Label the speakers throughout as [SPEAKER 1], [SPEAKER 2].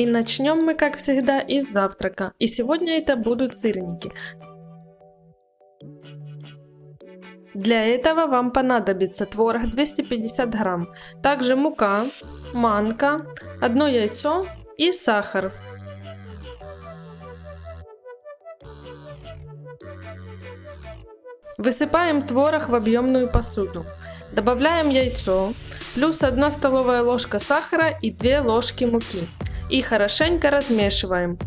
[SPEAKER 1] И начнем мы, как всегда, из завтрака. И сегодня это будут сырники. Для этого вам понадобится творог 250 грамм, также мука, манка, одно яйцо и сахар. Высыпаем творог в объемную посуду. Добавляем яйцо, плюс 1 столовая ложка сахара и 2 ложки муки. И хорошенько размешиваем.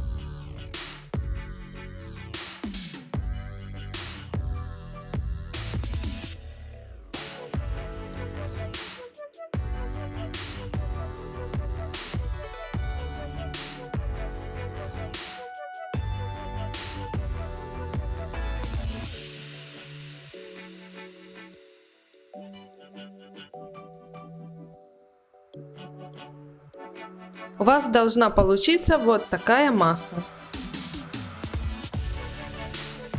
[SPEAKER 1] У вас должна получиться вот такая масса.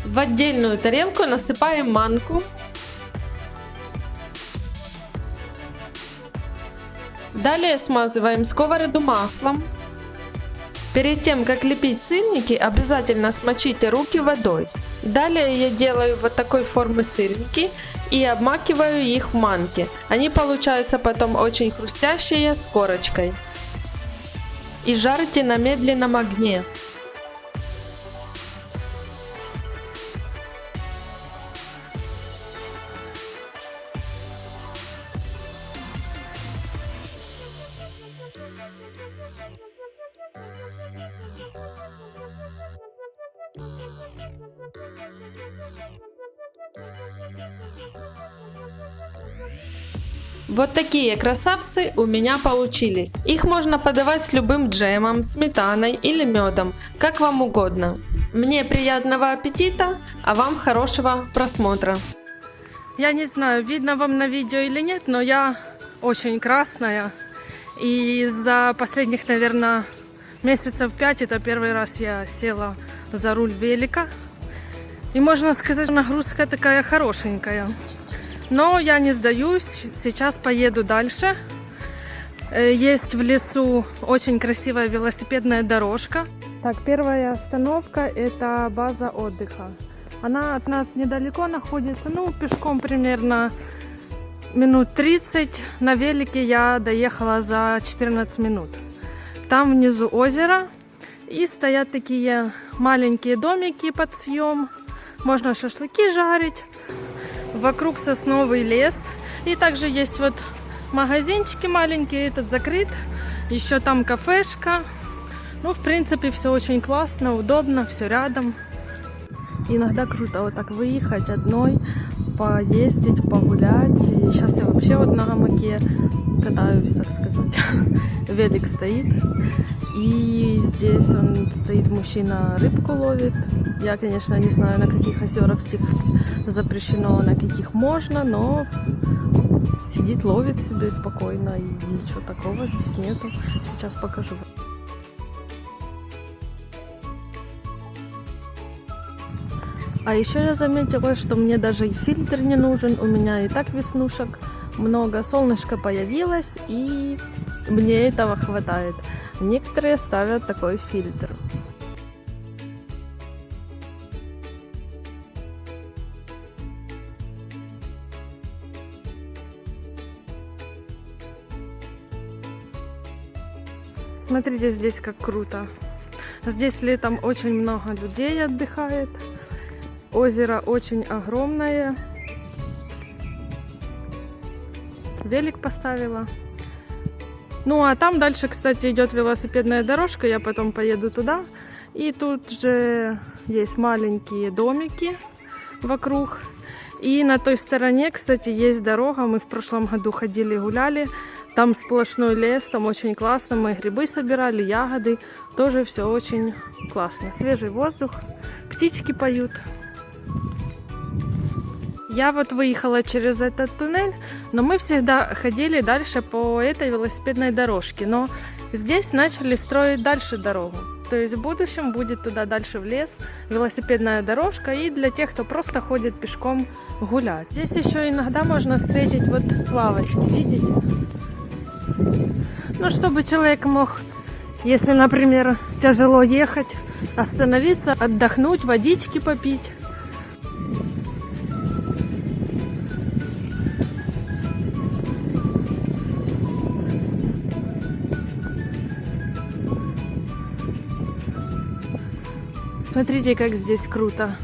[SPEAKER 1] В отдельную тарелку насыпаем манку. Далее смазываем сковороду маслом. Перед тем, как лепить сырники, обязательно смочите руки водой. Далее я делаю вот такой формы сырники и обмакиваю их в манке. Они получаются потом очень хрустящие с корочкой и жарьте на медленном огне. Вот такие красавцы у меня получились. Их можно подавать с любым джемом, сметаной или медом, как вам угодно. Мне приятного аппетита, а вам хорошего просмотра.
[SPEAKER 2] Я не знаю, видно вам на видео или нет, но я очень красная. И за последних, наверное, месяцев пять это первый раз я села за руль велика. И можно сказать, нагрузка такая хорошенькая. Но я не сдаюсь, сейчас поеду дальше. Э, есть в лесу очень красивая велосипедная дорожка. Так, первая остановка это база отдыха. Она от нас недалеко находится, ну, пешком примерно минут 30. На велике я доехала за 14 минут. Там внизу озеро. И стоят такие маленькие домики под съем. Можно шашлыки жарить. Вокруг сосновый лес. И также есть вот магазинчики маленькие, этот закрыт. Еще там кафешка. Ну, в принципе, все очень классно, удобно, все рядом. Иногда круто вот так выехать одной, поездить, погулять. И сейчас я вообще вот на гамаке катаюсь, так сказать. Велик стоит. И здесь он стоит, мужчина рыбку ловит. Я, конечно, не знаю, на каких озерах здесь запрещено, на каких можно, но сидит, ловит себе спокойно, и ничего такого здесь нету. Сейчас покажу. А еще я заметила, что мне даже и фильтр не нужен, у меня и так веснушек много, солнышко появилось, и мне этого хватает. Некоторые ставят такой фильтр. Смотрите здесь как круто. Здесь летом очень много людей отдыхает. Озеро очень огромное. Велик поставила. Ну, а там дальше, кстати, идет велосипедная дорожка. Я потом поеду туда. И тут же есть маленькие домики вокруг. И на той стороне, кстати, есть дорога. Мы в прошлом году ходили гуляли. Там сплошной лес, там очень классно. Мы грибы собирали, ягоды. Тоже все очень классно. Свежий воздух, птички поют. Я вот выехала через этот туннель, но мы всегда ходили дальше по этой велосипедной дорожке. Но здесь начали строить дальше дорогу. То есть в будущем будет туда дальше в лес велосипедная дорожка и для тех, кто просто ходит пешком гулять. Здесь еще иногда можно встретить вот лавочки, видите? Ну, чтобы человек мог Если, например, тяжело ехать, остановиться, отдохнуть, водички попить. Смотрите, как здесь круто.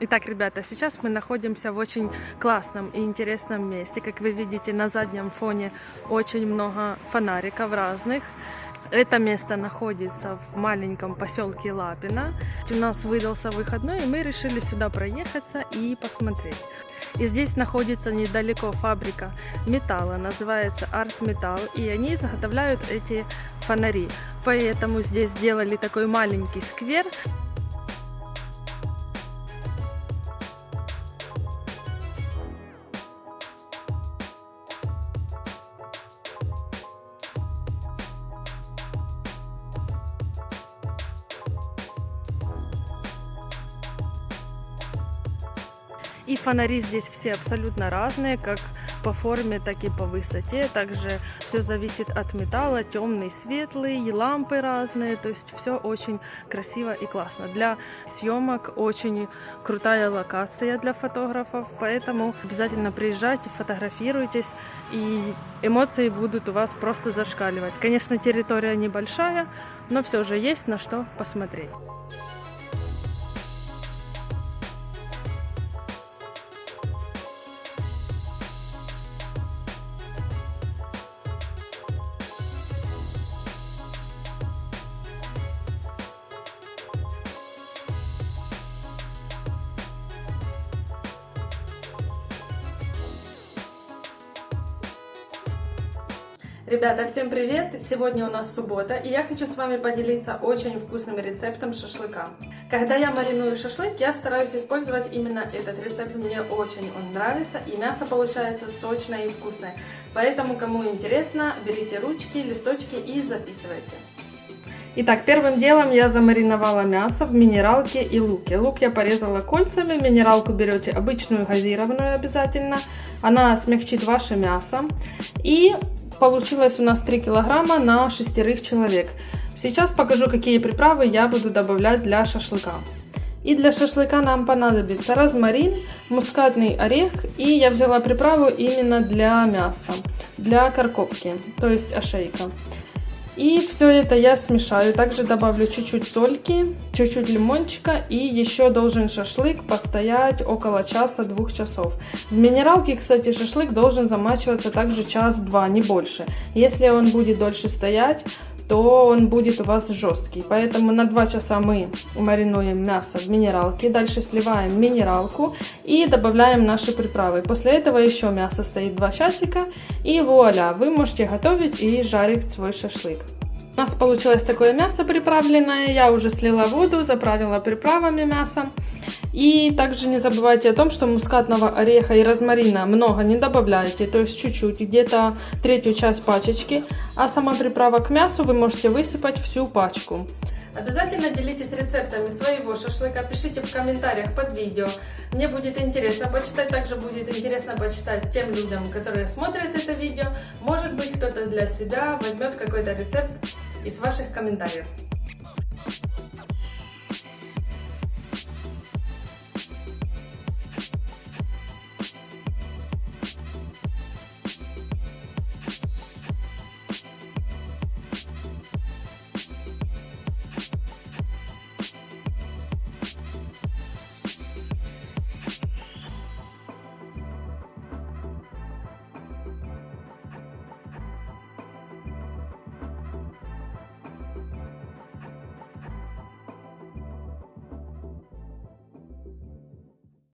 [SPEAKER 2] Итак, ребята, сейчас мы находимся в очень классном и интересном месте. Как вы видите, на заднем фоне очень много фонариков разных. Это место находится в маленьком поселке Лапина. У нас выдался выходной, и мы решили сюда проехаться и посмотреть. И здесь находится недалеко фабрика металла, называется Art Metal, и они изготовляют эти фонари. Поэтому здесь сделали такой маленький сквер, И фонари здесь все абсолютно разные, как по форме, так и по высоте. Также все зависит от металла, темный, светлый, и лампы разные. То есть все очень красиво и классно. Для съемок очень крутая локация для фотографов, поэтому обязательно приезжайте, фотографируйтесь, и эмоции будут у вас просто зашкаливать. Конечно, территория небольшая, но все же есть на что посмотреть.
[SPEAKER 1] Ребята, всем привет! Сегодня у нас суббота, и я хочу с вами поделиться очень вкусным рецептом шашлыка. Когда я мариную шашлык, я стараюсь использовать именно этот рецепт, мне очень он нравится, и мясо получается сочное и вкусное. Поэтому, кому интересно, берите ручки, листочки и записывайте. Итак, первым делом я замариновала мясо в минералке и луке. Лук я порезала кольцами, минералку берете обычную газированную обязательно. Она смягчит ваше мясо. И Получилось у нас 3 килограмма на шестерых человек. Сейчас покажу, какие приправы я буду добавлять для шашлыка. И для шашлыка нам понадобится розмарин, мускатный орех и я взяла приправу именно для мяса, для карковки, то есть ошейка. И все это я смешаю. Также добавлю чуть-чуть сольки, чуть-чуть лимончика. И еще должен шашлык постоять около часа-двух часов. В минералке, кстати, шашлык должен замачиваться также час-два, не больше. Если он будет дольше стоять, то он будет у вас жесткий. Поэтому на 2 часа мы маринуем мясо в минералке. Дальше сливаем минералку и добавляем наши приправы. После этого еще мясо стоит 2 часика. И вуаля, вы можете готовить и жарить свой шашлык. У нас получилось такое мясо приправленное. Я уже слила воду, заправила приправами мясо. И также не забывайте о том, что мускатного ореха и розмарина много не добавляйте, то есть чуть-чуть, где-то третью часть пачечки. А сама приправа к мясу вы можете высыпать всю пачку. Обязательно делитесь рецептами своего шашлыка, пишите в комментариях под видео. Мне будет интересно почитать, также будет интересно почитать тем людям, которые смотрят это видео. Может быть, кто-то для себя возьмет какой-то рецепт из ваших комментариев.